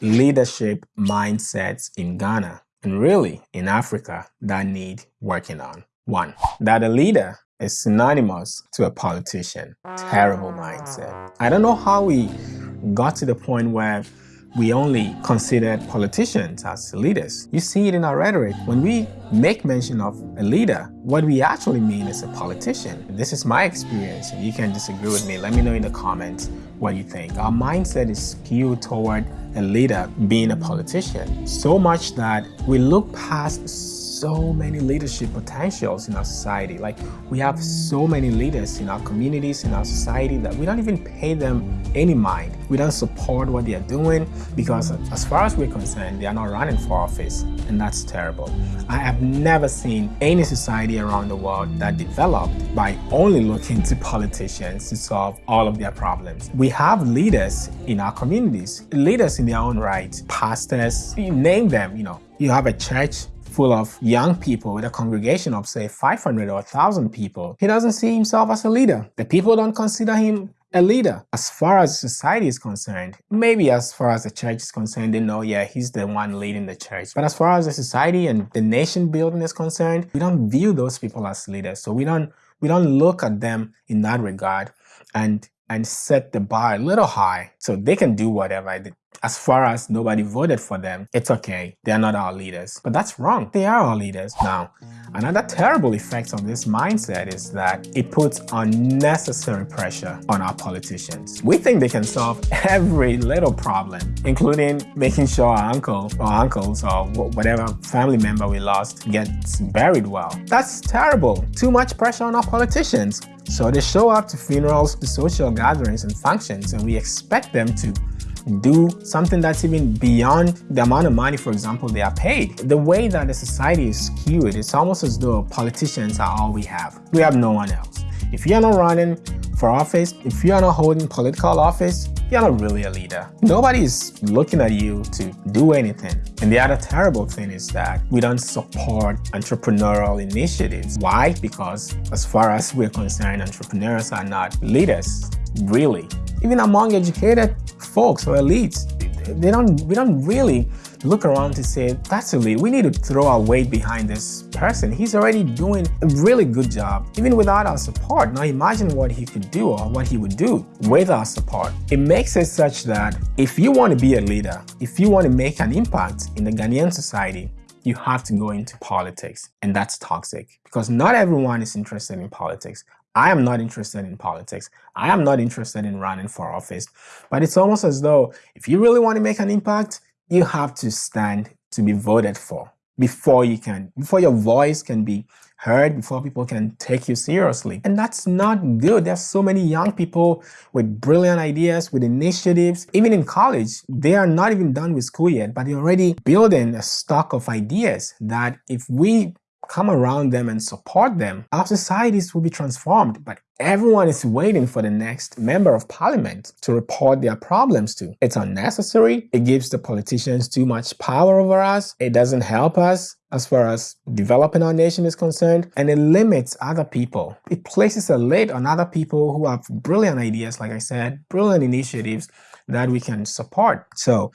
leadership mindsets in Ghana and really in Africa that need working on. One, that a leader is synonymous to a politician. Terrible mindset. I don't know how we got to the point where we only consider politicians as leaders. You see it in our rhetoric. When we make mention of a leader, what we actually mean is a politician. This is my experience. You can disagree with me. Let me know in the comments what you think. Our mindset is skewed toward a leader being a politician. So much that we look past so many leadership potentials in our society. Like we have so many leaders in our communities, in our society that we don't even pay them any mind. We don't support what they are doing because as far as we're concerned, they are not running for office and that's terrible. I have never seen any society around the world that developed by only looking to politicians to solve all of their problems. We have leaders in our communities, leaders in their own right, pastors, you name them, you know. You have a church full of young people with a congregation of say 500 or 1000 people, he doesn't see himself as a leader. The people don't consider him a leader. As far as society is concerned, maybe as far as the church is concerned, they know, yeah, he's the one leading the church. But as far as the society and the nation building is concerned, we don't view those people as leaders. So we don't we don't look at them in that regard and and set the bar a little high so they can do whatever as far as nobody voted for them, it's okay. They're not our leaders. But that's wrong. They are our leaders. Now, another terrible effect of this mindset is that it puts unnecessary pressure on our politicians. We think they can solve every little problem, including making sure our uncle or uncles or whatever family member we lost gets buried well. That's terrible. Too much pressure on our politicians. So they show up to funerals, to social gatherings and functions, and we expect them to do something that's even beyond the amount of money, for example, they are paid. The way that the society is skewed, it's almost as though politicians are all we have. We have no one else. If you're not running for office, if you're not holding political office, you're not really a leader. Nobody is looking at you to do anything. And the other terrible thing is that we don't support entrepreneurial initiatives. Why? Because as far as we're concerned, entrepreneurs are not leaders, really. Even among educated folks or elites, they don't, we don't really look around to say, that's elite. We need to throw our weight behind this person. He's already doing a really good job, even without our support. Now imagine what he could do or what he would do with our support. It makes it such that if you want to be a leader, if you want to make an impact in the Ghanaian society, you have to go into politics and that's toxic because not everyone is interested in politics. I am not interested in politics. I am not interested in running for office. But it's almost as though if you really want to make an impact, you have to stand to be voted for before you can, before your voice can be heard, before people can take you seriously. And that's not good. There's so many young people with brilliant ideas, with initiatives. Even in college, they are not even done with school yet, but they're already building a stock of ideas that if we come around them and support them, our societies will be transformed. But everyone is waiting for the next member of parliament to report their problems to. It's unnecessary. It gives the politicians too much power over us. It doesn't help us as far as developing our nation is concerned, and it limits other people. It places a lid on other people who have brilliant ideas, like I said, brilliant initiatives that we can support. So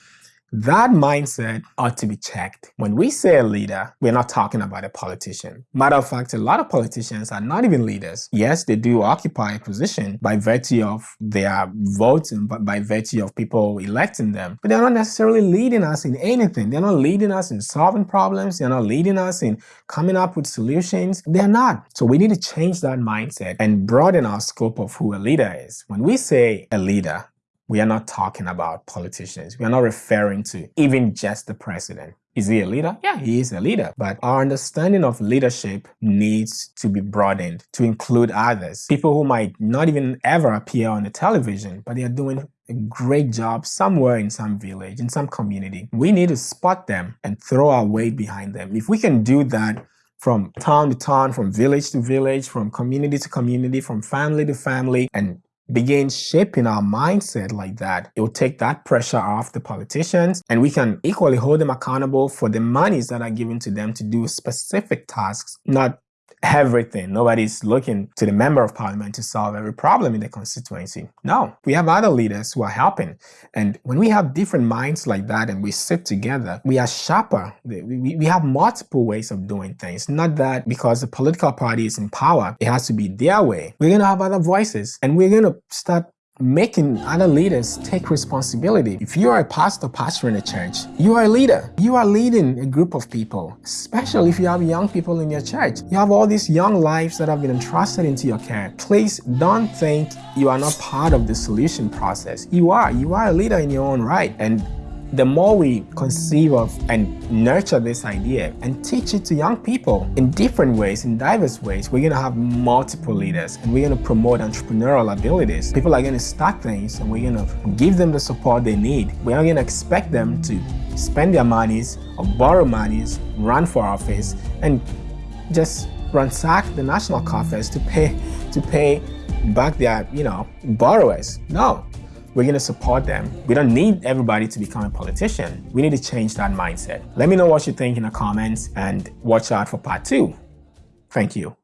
that mindset ought to be checked. When we say a leader, we're not talking about a politician. Matter of fact, a lot of politicians are not even leaders. Yes, they do occupy a position by virtue of their votes and by virtue of people electing them, but they're not necessarily leading us in anything. They're not leading us in solving problems. They're not leading us in coming up with solutions. They're not. So we need to change that mindset and broaden our scope of who a leader is. When we say a leader, we are not talking about politicians. We are not referring to even just the president. Is he a leader? Yeah, he is a leader. But our understanding of leadership needs to be broadened to include others. People who might not even ever appear on the television, but they are doing a great job somewhere in some village, in some community. We need to spot them and throw our weight behind them. If we can do that from town to town, from village to village, from community to community, from family to family, and begin shaping our mindset like that, it will take that pressure off the politicians and we can equally hold them accountable for the monies that are given to them to do specific tasks, not everything. Nobody's looking to the member of parliament to solve every problem in the constituency. No, we have other leaders who are helping. And when we have different minds like that and we sit together, we are sharper. We, we have multiple ways of doing things. Not that because the political party is in power, it has to be their way. We're going to have other voices and we're going to start making other leaders take responsibility. If you are a pastor pastoring a church, you are a leader. You are leading a group of people, especially if you have young people in your church. You have all these young lives that have been entrusted into your care. Please don't think you are not part of the solution process. You are. You are a leader in your own right. And the more we conceive of and nurture this idea and teach it to young people in different ways, in diverse ways, we're going to have multiple leaders and we're going to promote entrepreneurial abilities. People are going to start things and we're going to give them the support they need. We're not going to expect them to spend their monies or borrow monies, run for office, and just ransack the national coffers to pay to pay back their, you know, borrowers. No, we're going to support them. We don't need everybody to become a politician. We need to change that mindset. Let me know what you think in the comments and watch out for part two. Thank you.